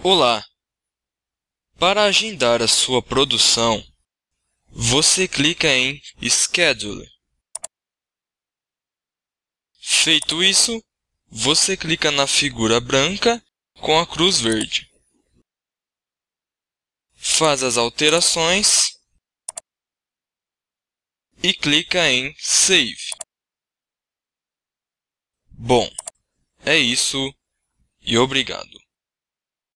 Olá! Para agendar a sua produção, você clica em Schedule. Feito isso, você clica na figura branca com a cruz verde. Faz as alterações e clica em Save. Bom, é isso e obrigado.